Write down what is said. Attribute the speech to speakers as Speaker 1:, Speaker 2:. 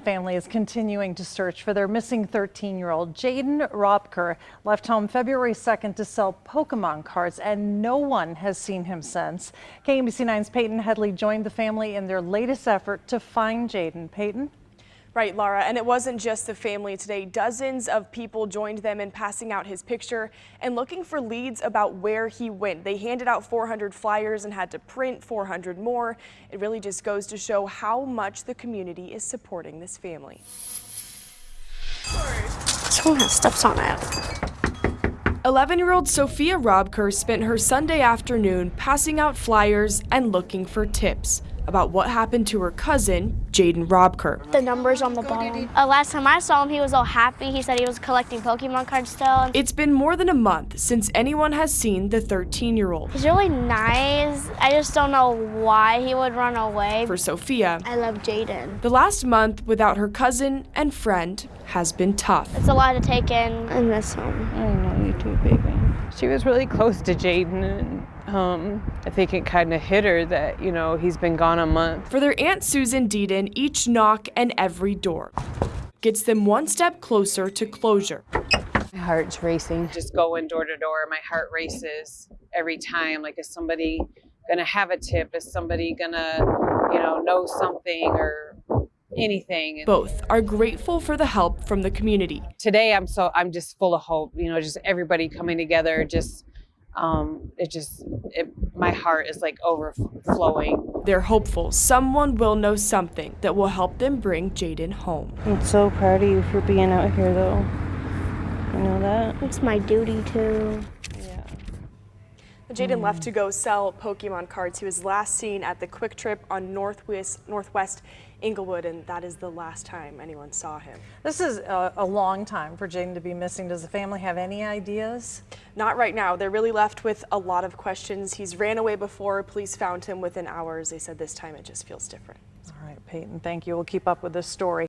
Speaker 1: Family is continuing to search for their missing 13-year-old. Jaden Robker left home February 2nd to sell Pokemon cards, and no one has seen him since. KMBC 9's Peyton Headlee joined the family in their latest effort to find Jaden. Peyton?
Speaker 2: Right, Laura, and it wasn't just the family today. Dozens of people joined them in passing out his picture and looking for leads about where he went. They handed out 400 flyers and had to print 400 more. It really just goes to show how much the community is supporting this family.
Speaker 3: Someone has steps on it.
Speaker 2: 11-year-old Sophia Robker spent her Sunday afternoon passing out flyers and looking for tips about what happened to her cousin, Jaden Robker.
Speaker 3: The numbers on the bottom. Uh, last time I saw him, he was all happy. He said he was collecting Pokemon cards still.
Speaker 2: It's been more than a month since anyone has seen the 13-year-old.
Speaker 3: He's really nice. I just don't know why he would run away.
Speaker 2: For Sophia,
Speaker 3: I love Jaden.
Speaker 2: the last month without her cousin and friend has been tough.
Speaker 3: It's a lot to take in. I miss him.
Speaker 4: I don't know you too, baby. She was really close to Jaden, and um, I think it kind of hit her that you know he's been gone a month.
Speaker 2: For their Aunt Susan Deedon, each knock and every door gets them one step closer to closure.
Speaker 4: My heart's racing. Just going door to door, my heart races every time. Like, is somebody gonna have a tip? Is somebody gonna, you know, know something or anything?
Speaker 2: Both are grateful for the help from the community.
Speaker 4: Today, I'm so I'm just full of hope. You know, just everybody coming together. Just, um, it just, it, my heart is like overflowing.
Speaker 2: They're hopeful someone will know something that will help them bring Jaden home.
Speaker 4: I'm so proud of you for being out here, though. You know that?
Speaker 3: It's my duty too.
Speaker 2: Jaden left hmm. to go sell Pokemon cards. He was last seen at the QuikTrip on Northwest Northwest Englewood, and that is the last time anyone saw him.
Speaker 1: This is a, a long time for Jaden to be missing. Does the family have any ideas?
Speaker 2: Not right now. They're really left with a lot of questions. He's ran away before. Police found him within hours. They said this time it just feels different.
Speaker 1: All right, Peyton, thank you. We'll keep up with this story.